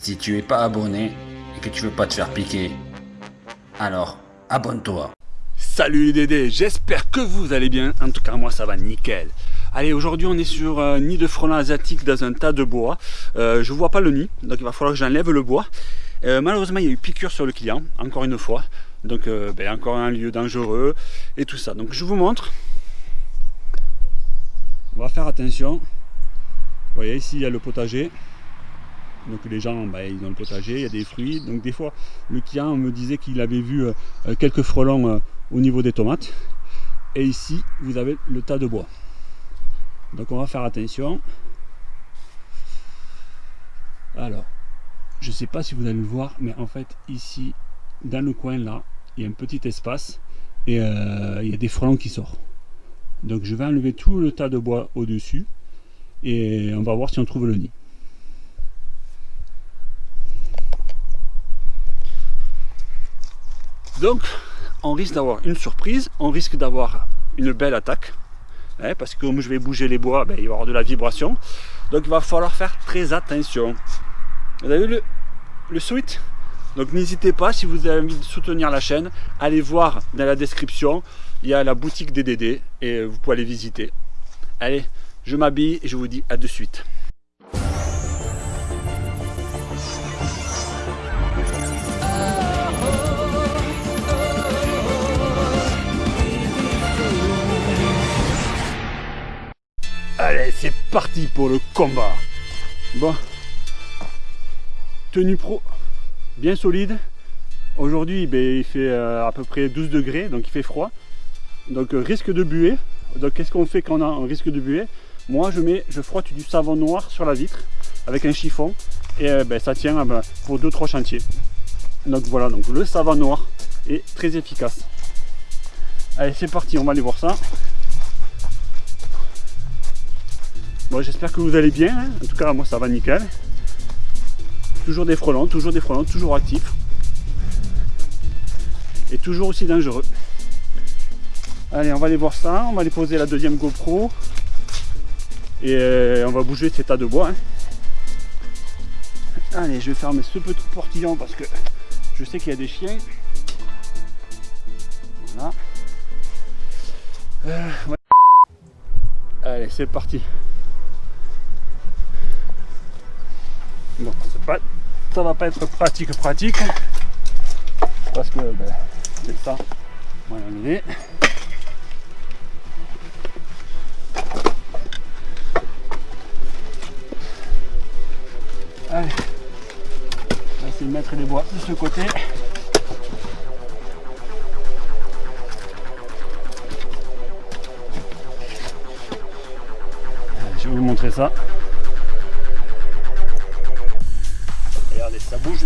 Si tu es pas abonné et que tu veux pas te faire piquer, alors abonne-toi. Salut les Dédés, j'espère que vous allez bien. En tout cas, moi ça va nickel. Allez, aujourd'hui on est sur un nid de frelons asiatique dans un tas de bois. Euh, je vois pas le nid, donc il va falloir que j'enlève le bois. Euh, malheureusement, il y a eu piqûre sur le client, encore une fois. Donc, euh, ben, encore un lieu dangereux et tout ça. Donc, je vous montre. On va faire attention. Vous voyez, ici, il y a le potager. Donc les gens, ben, ils ont le potager, il y a des fruits. Donc des fois, le client me disait qu'il avait vu euh, quelques frelons au niveau des tomates. Et ici, vous avez le tas de bois. Donc on va faire attention. Alors, je ne sais pas si vous allez le voir, mais en fait ici, dans le coin là, il y a un petit espace et euh, il y a des frelons qui sortent. Donc je vais enlever tout le tas de bois au-dessus et on va voir si on trouve le nid. Donc on risque d'avoir une surprise, on risque d'avoir une belle attaque, hein, parce que comme je vais bouger les bois, ben, il va y avoir de la vibration. Donc il va falloir faire très attention. Vous avez vu le, le suite? Donc n'hésitez pas, si vous avez envie de soutenir la chaîne, allez voir dans la description, il y a la boutique des DD et vous pouvez aller visiter. Allez, je m'habille et je vous dis à de suite. Allez, c'est parti pour le combat. Bon, tenue pro bien solide. Aujourd'hui, ben, il fait euh, à peu près 12 degrés, donc il fait froid. Donc euh, risque de buée. Donc qu'est-ce qu'on fait quand on a un risque de buée? Moi, je mets, je frotte du savon noir sur la vitre avec un chiffon et euh, ben, ça tient ben, pour 2-3 chantiers. Donc voilà, donc le savon noir est très efficace. Allez, c'est parti, on va aller voir ça. J'espère que vous allez bien. Hein. en tout cas, moi, ça va nickel. Toujours des frelons, toujours des frelons, toujours actifs. Et toujours aussi dangereux. Allez, on va aller voir ça. On va aller poser la deuxième GoPro. Et euh, on va bouger ces tas de bois. Hein. Allez, je vais fermer ce petit portillon parce que je sais qu'il y a des chiens. Voilà. Euh, Allez, c'est parti. Bon, pas, ça va pas être pratique pratique parce que ben, c'est ça. Va l'enlever. Allez, on va essayer de mettre les bois de ce côté. je vais vous montrer ça.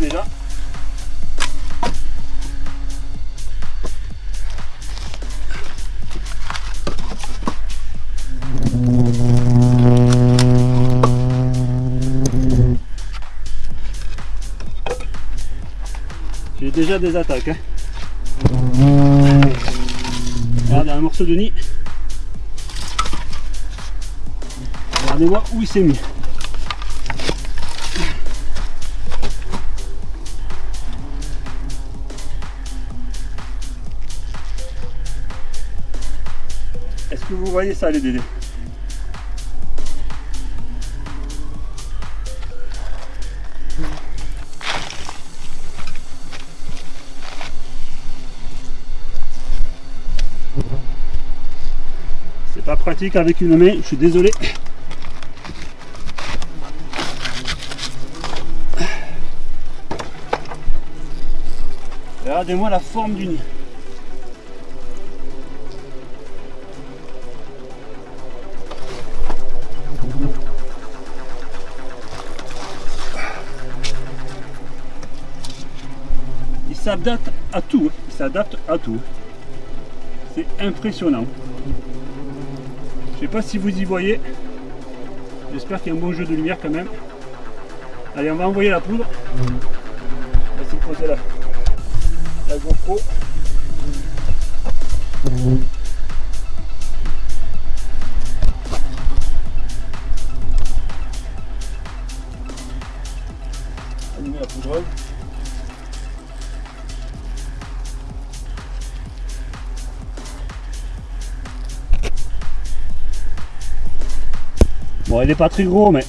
J'ai déjà des attaques. Hein. Regardez un morceau de nid. Regardez-moi où il s'est mis. Vous voyez ça les dédés C'est pas pratique avec une main, je suis désolé. Regardez-moi la forme du nid. S'adapte à tout. Il s'adapte à tout. C'est impressionnant. Je sais pas si vous y voyez. J'espère qu'il y a un bon jeu de lumière quand même. Allez, on va envoyer la poudre. On va essayer de poser la, la GoPro. la poudreuse. Bon, il n'est pas très gros, mais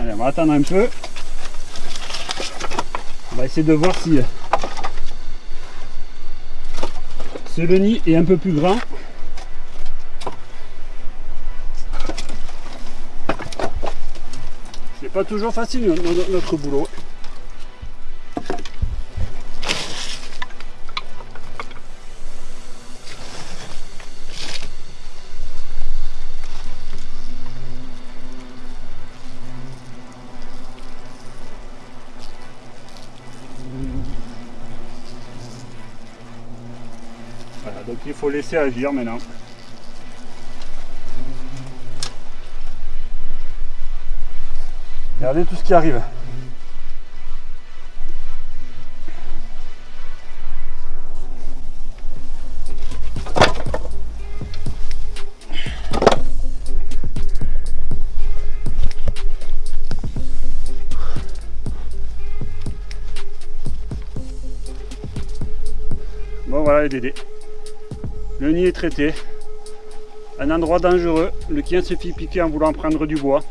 Allez, on va attendre un peu. On va essayer de voir si ce nid est un peu plus grand. C'est pas toujours facile notre boulot. Donc il faut laisser agir maintenant. Regardez tout ce qui arrive. Bon voilà les dédés. Le nid est traité. Un endroit dangereux. Le chien se fait piquer en voulant prendre du bois.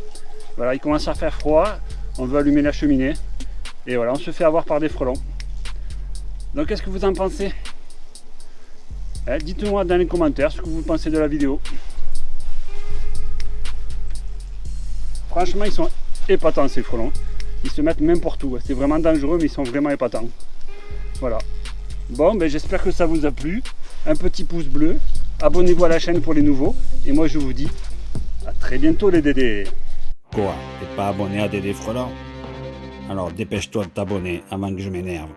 Voilà, il commence à faire froid. On veut allumer la cheminée. Et voilà, on se fait avoir par des frelons. Donc qu'est-ce que vous en pensez? Eh, Dites-moi dans les commentaires ce que vous pensez de la vidéo. Franchement, ils sont épatants ces frelons. Ils se mettent n'importe où. C'est vraiment dangereux, mais ils sont vraiment épatants. Voilà. Bon, ben, j'espère que ça vous a plu un petit pouce bleu, abonnez-vous à la chaîne pour les nouveaux, et moi je vous dis à très bientôt les Dédés. Quoi? T'es pas abonné à Dédé Frelon? Alors dépêche-toi de t'abonner avant que je m'énerve.